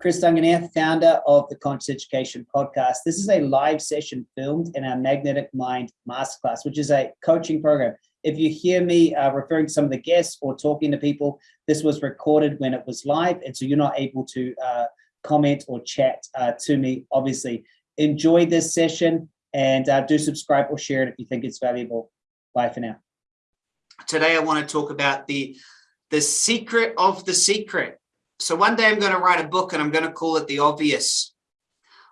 Chris Duncan here, founder of the Conscious Education Podcast. This is a live session filmed in our Magnetic Mind Masterclass, which is a coaching program. If you hear me uh, referring to some of the guests or talking to people, this was recorded when it was live, and so you're not able to uh, comment or chat uh, to me, obviously. Enjoy this session and uh, do subscribe or share it if you think it's valuable. Bye for now. Today, I want to talk about the, the secret of the secret so one day I'm going to write a book and I'm going to call it The Obvious.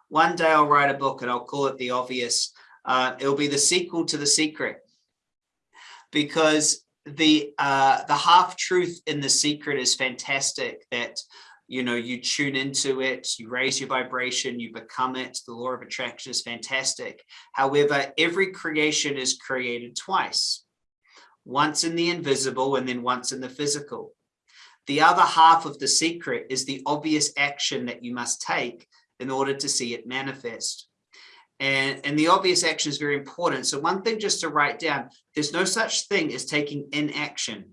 One day I'll write a book and I'll call it The Obvious. Uh, it'll be the sequel to The Secret. Because the uh, the half truth in The Secret is fantastic that you know you tune into it you raise your vibration you become it. The law of attraction is fantastic. However every creation is created twice. Once in the invisible and then once in the physical the other half of the secret is the obvious action that you must take in order to see it manifest. And, and the obvious action is very important. So one thing just to write down, there's no such thing as taking inaction.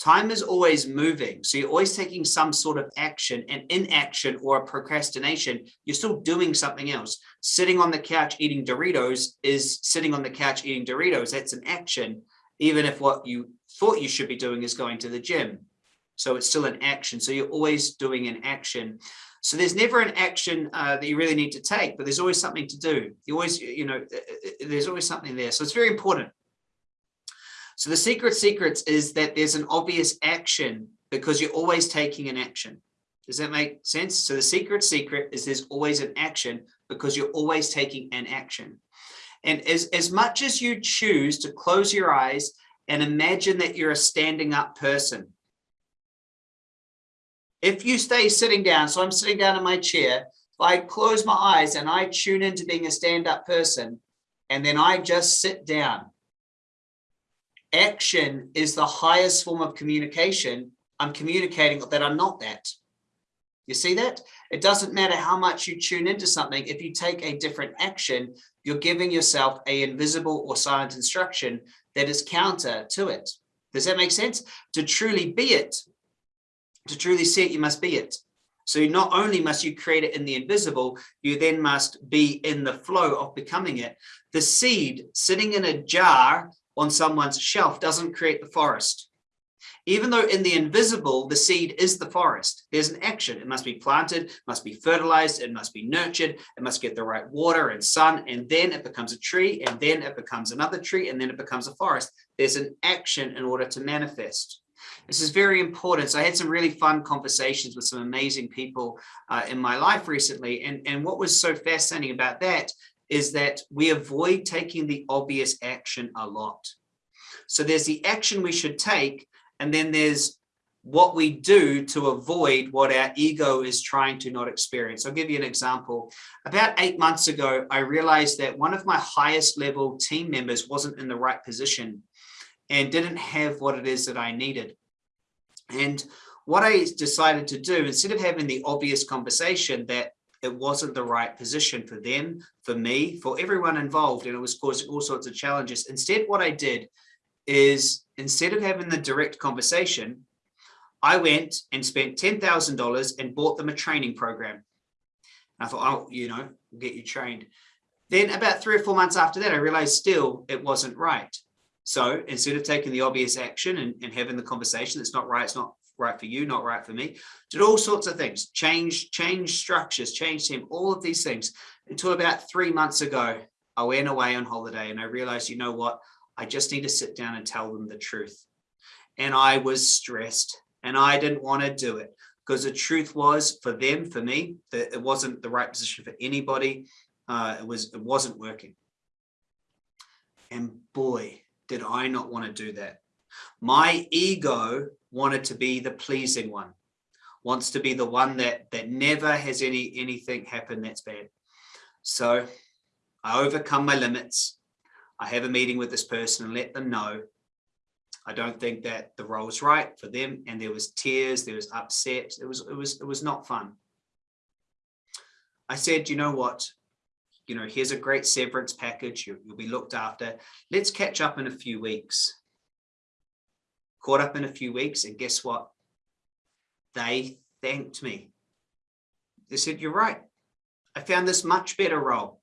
Time is always moving. So you're always taking some sort of action and inaction or procrastination, you're still doing something else. Sitting on the couch eating Doritos is sitting on the couch eating Doritos. That's an action, even if what you thought you should be doing is going to the gym. So it's still an action. So you're always doing an action. So there's never an action uh, that you really need to take, but there's always something to do. You always, you know, uh, uh, there's always something there. So it's very important. So the secret secrets is that there's an obvious action because you're always taking an action. Does that make sense? So the secret secret is there's always an action because you're always taking an action. And as, as much as you choose to close your eyes and imagine that you're a standing up person, if you stay sitting down, so I'm sitting down in my chair, I close my eyes and I tune into being a stand-up person, and then I just sit down, action is the highest form of communication. I'm communicating that I'm not that. You see that? It doesn't matter how much you tune into something. If you take a different action, you're giving yourself a invisible or silent instruction that is counter to it. Does that make sense? To truly be it, to truly see it, you must be it. So not only must you create it in the invisible, you then must be in the flow of becoming it. The seed sitting in a jar on someone's shelf doesn't create the forest. Even though in the invisible, the seed is the forest, there's an action. It must be planted, must be fertilized, it must be nurtured, it must get the right water and sun, and then it becomes a tree, and then it becomes another tree, and then it becomes a forest. There's an action in order to manifest. This is very important. So I had some really fun conversations with some amazing people uh, in my life recently. And, and what was so fascinating about that is that we avoid taking the obvious action a lot. So there's the action we should take, and then there's what we do to avoid what our ego is trying to not experience. I'll give you an example. About eight months ago, I realized that one of my highest level team members wasn't in the right position and didn't have what it is that I needed. And what I decided to do, instead of having the obvious conversation that it wasn't the right position for them, for me, for everyone involved, and it was causing all sorts of challenges. Instead, what I did is instead of having the direct conversation, I went and spent $10,000 and bought them a training program. And I thought, oh, you know, we'll get you trained. Then about three or four months after that, I realized still it wasn't right. So instead of taking the obvious action and, and having the conversation, it's not right, it's not right for you, not right for me, did all sorts of things, change, change structures, change team, all of these things until about three months ago, I went away on holiday and I realized, you know what, I just need to sit down and tell them the truth. And I was stressed and I didn't want to do it because the truth was for them, for me, that it wasn't the right position for anybody. Uh, it was, it wasn't working. And boy, did I not want to do that. My ego wanted to be the pleasing one, wants to be the one that that never has any anything happen that's bad. So I overcome my limits. I have a meeting with this person and let them know I don't think that the role's right for them. And there was tears, there was upset. It was, it was, it was not fun. I said, you know what? You know, here's a great severance package. You, will be looked after. Let's catch up in a few weeks. Caught up in a few weeks and guess what? They thanked me. they said, you're right. I found this much better role.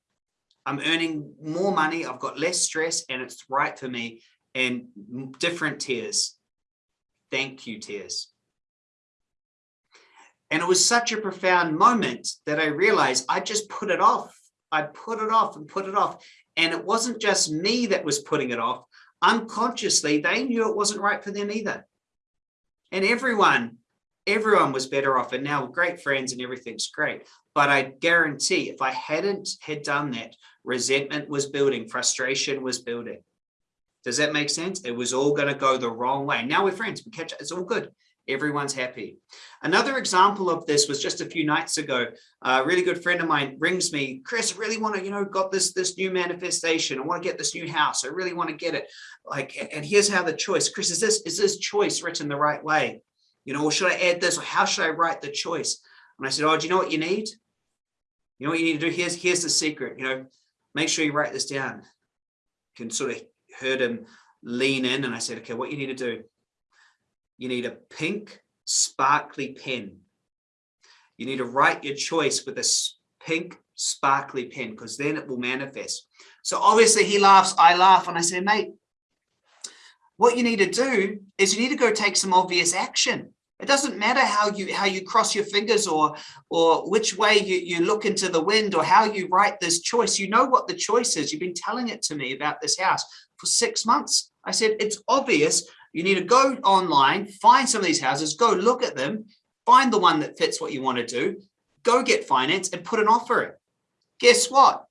I'm earning more money. I've got less stress and it's right for me and different tears. Thank you, tears. And it was such a profound moment that I realized I just put it off. I put it off and put it off. And it wasn't just me that was putting it off. Unconsciously, they knew it wasn't right for them either. And everyone, everyone was better off. And now great friends and everything's great. But I guarantee if I hadn't had done that, resentment was building, frustration was building. Does that make sense? It was all going to go the wrong way. Now we're friends. We catch It's all good. Everyone's happy. Another example of this was just a few nights ago. A really good friend of mine rings me, Chris, I really want to, you know, got this this new manifestation. I want to get this new house. I really want to get it. Like, and here's how the choice. Chris, is this is this choice written the right way? You know, or should I add this? Or how should I write the choice? And I said, Oh, do you know what you need? You know what you need to do? Here's here's the secret. You know, make sure you write this down. You can sort of heard him lean in, and I said, Okay, what you need to do you need a pink sparkly pen. You need to write your choice with a pink sparkly pen because then it will manifest. So obviously he laughs, I laugh, and I say, mate, what you need to do is you need to go take some obvious action. It doesn't matter how you how you cross your fingers or or which way you, you look into the wind or how you write this choice. You know what the choice is. You've been telling it to me about this house for six months. I said, it's obvious. You need to go online, find some of these houses, go look at them, find the one that fits what you want to do, go get finance and put an offer in. Guess what?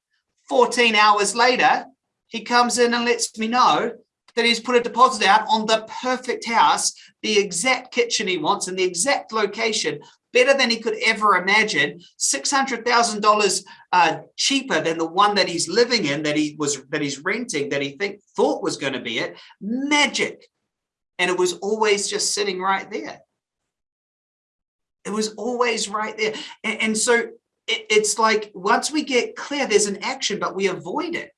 14 hours later, he comes in and lets me know that he's put a deposit out on the perfect house, the exact kitchen he wants and the exact location, better than he could ever imagine, $600,000 uh, cheaper than the one that he's living in, that he was, that he's renting, that he think thought was going to be it. Magic. And it was always just sitting right there. It was always right there. And, and so it, it's like once we get clear, there's an action, but we avoid it.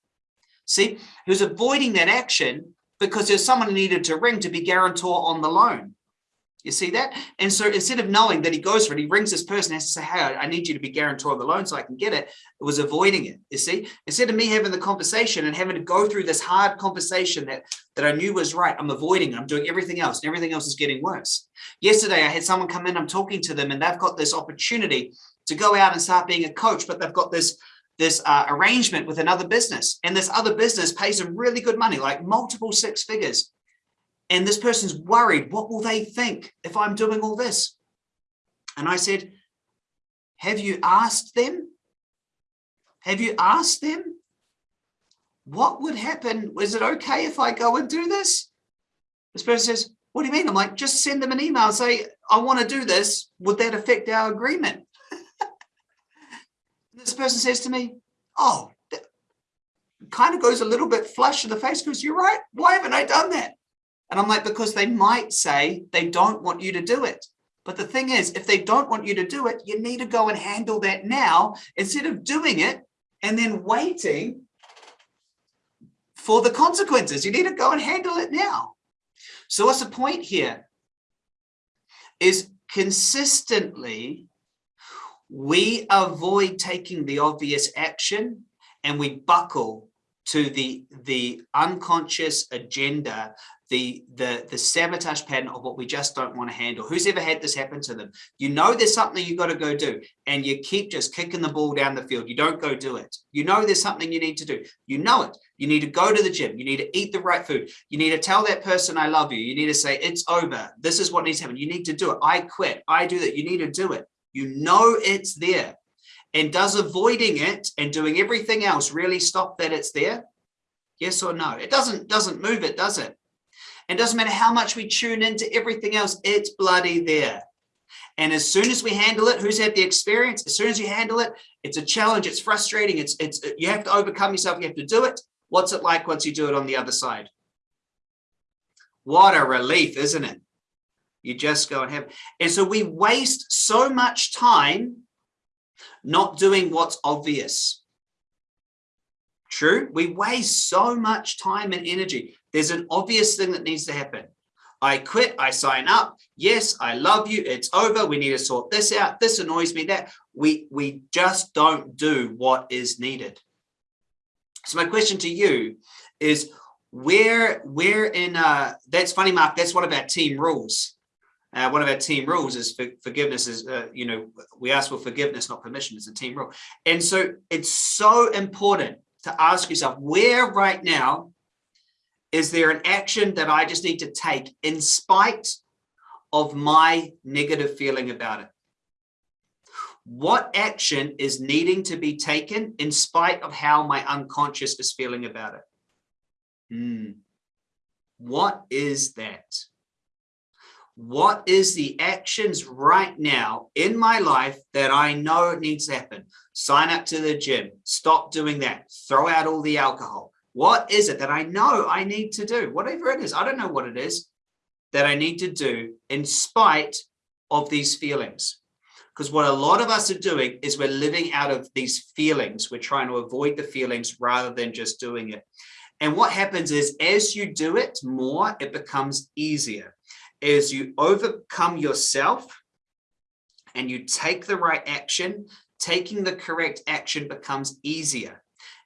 See, he was avoiding that action because there's someone needed to ring to be guarantor on the loan. You see that? And so instead of knowing that he goes for it, he rings this person, has to say, hey, I need you to be guarantor of the loan so I can get it. It was avoiding it, you see? Instead of me having the conversation and having to go through this hard conversation that, that I knew was right, I'm avoiding it. I'm doing everything else and everything else is getting worse. Yesterday, I had someone come in, I'm talking to them and they've got this opportunity to go out and start being a coach, but they've got this this uh, arrangement with another business and this other business pays them really good money, like multiple six figures and this person's worried, what will they think if I'm doing all this? And I said, have you asked them? Have you asked them? What would happen? Is it okay if I go and do this? This person says, what do you mean? I'm like, just send them an email say, I want to do this. Would that affect our agreement? this person says to me, oh, kind of goes a little bit flush in the face because you're right. Why haven't I done that? And I'm like, because they might say they don't want you to do it. But the thing is, if they don't want you to do it, you need to go and handle that now instead of doing it and then waiting for the consequences. You need to go and handle it now. So what's the point here? Is consistently we avoid taking the obvious action and we buckle to the the unconscious agenda the the the sabotage pattern of what we just don't want to handle. Who's ever had this happen to them? You know there's something you got to go do and you keep just kicking the ball down the field. You don't go do it. You know there's something you need to do. You know it. You need to go to the gym. You need to eat the right food. You need to tell that person i love you. You need to say it's over. This is what needs to happen. You need to do it. I quit. I do that. You need to do it. You know it's there. And does avoiding it and doing everything else really stop that it's there? Yes or no? It doesn't doesn't move it does it it doesn't matter how much we tune into everything else, it's bloody there. And as soon as we handle it, who's had the experience? As soon as you handle it, it's a challenge, it's frustrating, it's, it's you have to overcome yourself, you have to do it. What's it like once you do it on the other side? What a relief, isn't it? You just go and have, and so we waste so much time not doing what's obvious. True, we waste so much time and energy. There's an obvious thing that needs to happen. I quit, I sign up. Yes, I love you. It's over. We need to sort this out. This annoys me. That we, we just don't do what is needed. So my question to you is where, where in, uh, that's funny, Mark, that's one of our team rules. Uh, one of our team rules is for, forgiveness is, uh, you know, we ask for forgiveness, not permission. It's a team rule. And so it's so important to ask yourself where right now is there an action that I just need to take in spite of my negative feeling about it? What action is needing to be taken in spite of how my unconscious is feeling about it? Hmm. What is that? What is the actions right now in my life that I know needs to happen? Sign up to the gym, stop doing that, throw out all the alcohol, what is it that I know I need to do? Whatever it is, I don't know what it is that I need to do in spite of these feelings. Because what a lot of us are doing is we're living out of these feelings. We're trying to avoid the feelings rather than just doing it. And what happens is as you do it more, it becomes easier. As you overcome yourself and you take the right action, taking the correct action becomes easier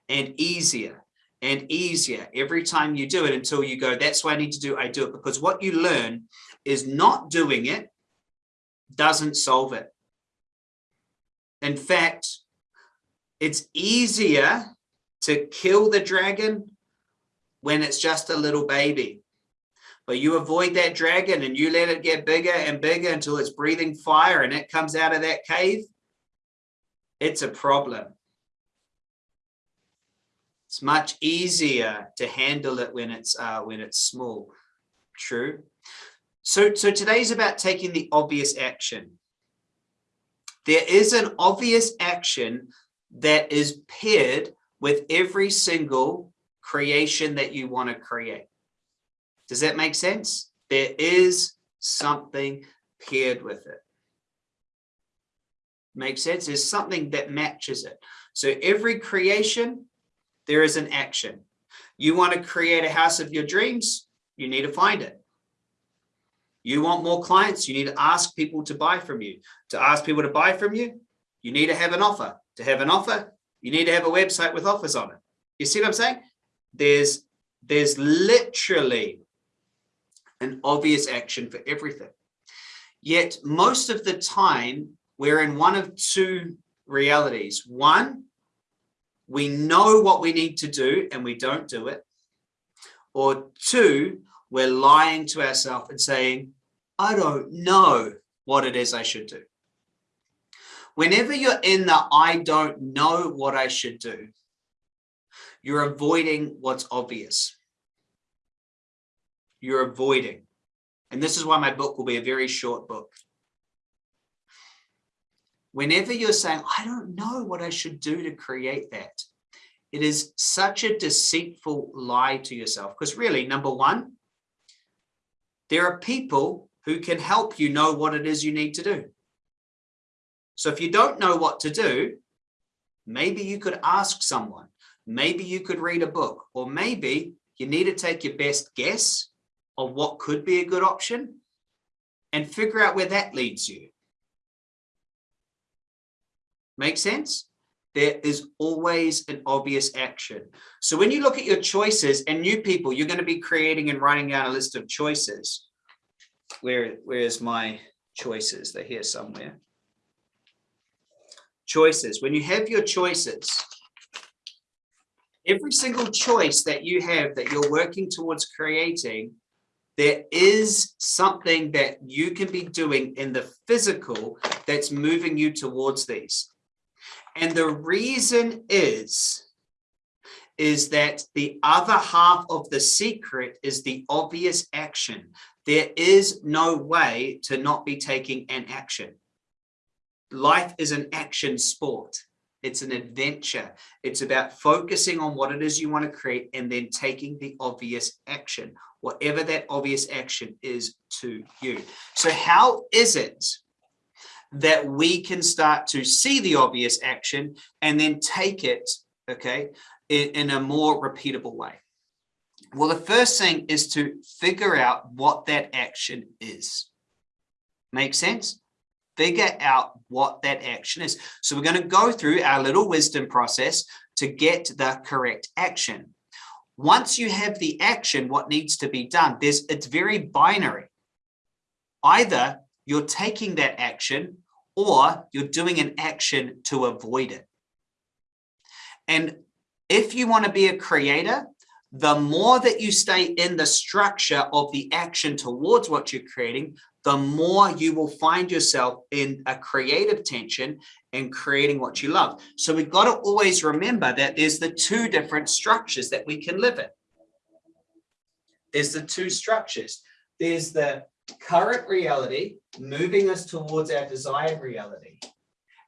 and easier and easier every time you do it until you go, that's what I need to do, I do it. Because what you learn is not doing it doesn't solve it. In fact, it's easier to kill the dragon when it's just a little baby. But you avoid that dragon and you let it get bigger and bigger until it's breathing fire and it comes out of that cave. It's a problem. It's much easier to handle it when it's uh, when it's small. True. So, so today's about taking the obvious action. There is an obvious action that is paired with every single creation that you want to create. Does that make sense? There is something paired with it. Makes sense? There's something that matches it. So every creation there is an action. You want to create a house of your dreams, you need to find it. You want more clients, you need to ask people to buy from you. To ask people to buy from you, you need to have an offer. To have an offer, you need to have a website with offers on it. You see what I'm saying? There's, there's literally an obvious action for everything. Yet most of the time, we're in one of two realities. One, we know what we need to do and we don't do it. Or two, we're lying to ourselves and saying, I don't know what it is I should do. Whenever you're in the I don't know what I should do, you're avoiding what's obvious. You're avoiding. And this is why my book will be a very short book. Whenever you're saying, I don't know what I should do to create that, it is such a deceitful lie to yourself. Because really, number one, there are people who can help you know what it is you need to do. So if you don't know what to do, maybe you could ask someone, maybe you could read a book, or maybe you need to take your best guess of what could be a good option and figure out where that leads you. Make sense? There is always an obvious action. So when you look at your choices and new people, you're going to be creating and writing down a list of choices. Where, where's my choices? They're here somewhere. Choices. When you have your choices, every single choice that you have that you're working towards creating there is something that you can be doing in the physical that's moving you towards these. And the reason is, is that the other half of the secret is the obvious action. There is no way to not be taking an action. Life is an action sport. It's an adventure. It's about focusing on what it is you want to create and then taking the obvious action, whatever that obvious action is to you. So how is it that we can start to see the obvious action and then take it, okay, in, in a more repeatable way? Well, the first thing is to figure out what that action is. Make sense? figure out what that action is. So we're going to go through our little wisdom process to get the correct action. Once you have the action, what needs to be done, there's it's very binary. Either you're taking that action or you're doing an action to avoid it. And if you want to be a creator, the more that you stay in the structure of the action towards what you're creating, the more you will find yourself in a creative tension and creating what you love. So we've got to always remember that there's the two different structures that we can live in. There's the two structures. There's the current reality moving us towards our desired reality.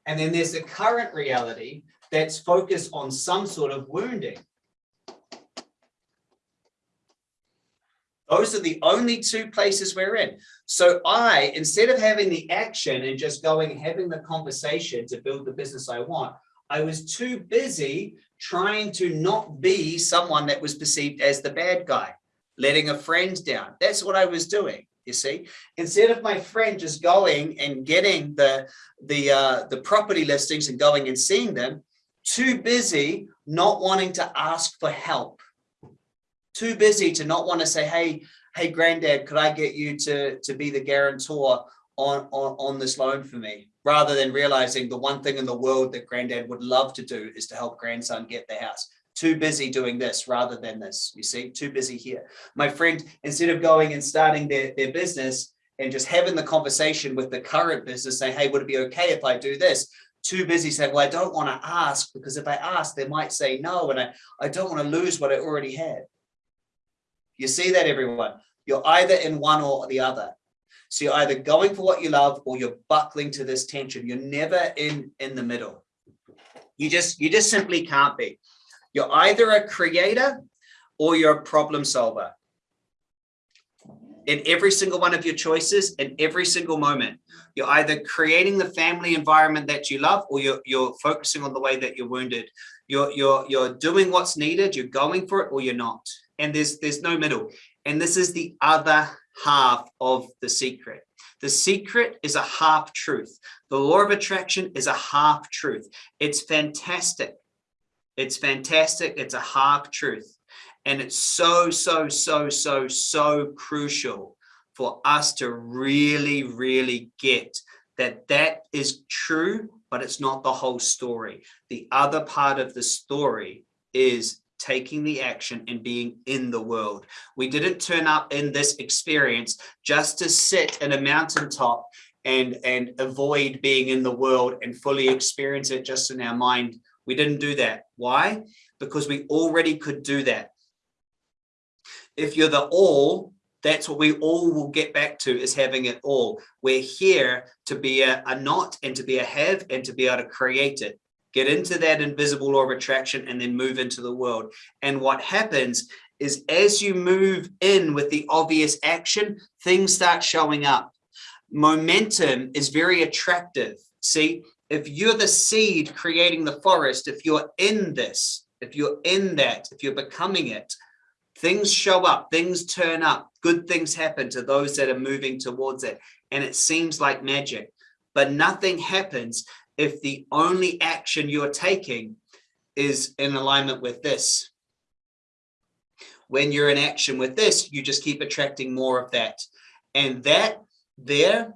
And then there's the current reality that's focused on some sort of wounding. Those are the only two places we're in. So I, instead of having the action and just going having the conversation to build the business I want, I was too busy trying to not be someone that was perceived as the bad guy, letting a friend down. That's what I was doing. You see, instead of my friend just going and getting the the uh, the property listings and going and seeing them, too busy not wanting to ask for help too busy to not want to say, hey, hey, granddad, could I get you to, to be the guarantor on, on, on this loan for me? Rather than realizing the one thing in the world that granddad would love to do is to help grandson get the house. Too busy doing this rather than this, you see, too busy here. My friend, instead of going and starting their, their business and just having the conversation with the current business, say, hey, would it be okay if I do this? too busy saying, well, I don't want to ask because if I ask, they might say no, and I, I don't want to lose what I already had. You see that everyone? You're either in one or the other. So you're either going for what you love or you're buckling to this tension. You're never in, in the middle. You just, you just simply can't be. You're either a creator or you're a problem solver. In every single one of your choices, in every single moment, you're either creating the family environment that you love or you're, you're focusing on the way that you're wounded. You're, you're, you're doing what's needed, you're going for it or you're not. And there's there's no middle. And this is the other half of the secret. The secret is a half truth. The law of attraction is a half truth. It's fantastic it's fantastic it's a half truth and it's so so so so so crucial for us to really really get that that is true but it's not the whole story the other part of the story is taking the action and being in the world. We didn't turn up in this experience just to sit in a mountaintop and, and avoid being in the world and fully experience it just in our mind. We didn't do that. Why? Because we already could do that. If you're the all, that's what we all will get back to is having it all. We're here to be a, a not and to be a have and to be able to create it get into that invisible law of attraction and then move into the world. And what happens is as you move in with the obvious action, things start showing up. Momentum is very attractive. See, if you're the seed creating the forest, if you're in this, if you're in that, if you're becoming it, things show up, things turn up, good things happen to those that are moving towards it. And it seems like magic, but nothing happens if the only action you're taking is in alignment with this. When you're in action with this, you just keep attracting more of that. And that there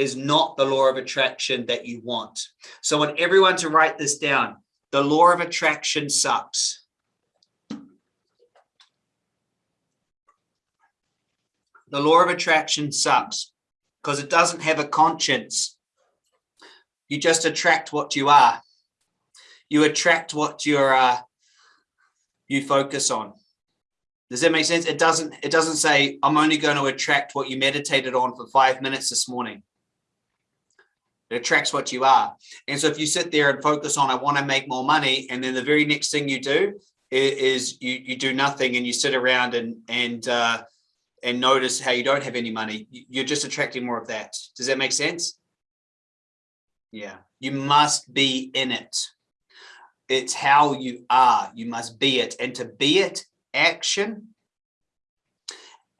is not the law of attraction that you want. So I want everyone to write this down. The law of attraction sucks. The law of attraction sucks because it doesn't have a conscience. You just attract what you are. You attract what you're, uh, you focus on. Does that make sense? It doesn't, it doesn't say, I'm only going to attract what you meditated on for five minutes this morning. It attracts what you are. And so if you sit there and focus on, I want to make more money. And then the very next thing you do is, you, you do nothing and you sit around and, and, uh, and notice how you don't have any money. You're just attracting more of that. Does that make sense? Yeah, you must be in it. It's how you are. You must be it. And to be it, action.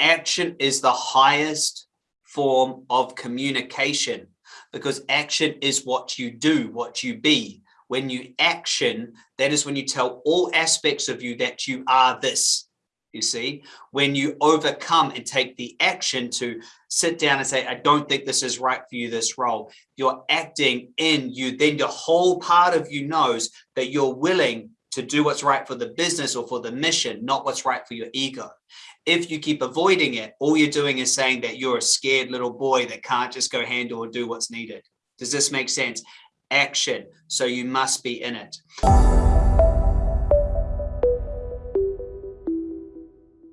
Action is the highest form of communication. Because action is what you do, what you be. When you action, that is when you tell all aspects of you that you are this. You see, when you overcome and take the action to sit down and say, I don't think this is right for you, this role, you're acting in you, then the whole part of you knows that you're willing to do what's right for the business or for the mission, not what's right for your ego. If you keep avoiding it, all you're doing is saying that you're a scared little boy that can't just go handle or do what's needed. Does this make sense? Action. So you must be in it.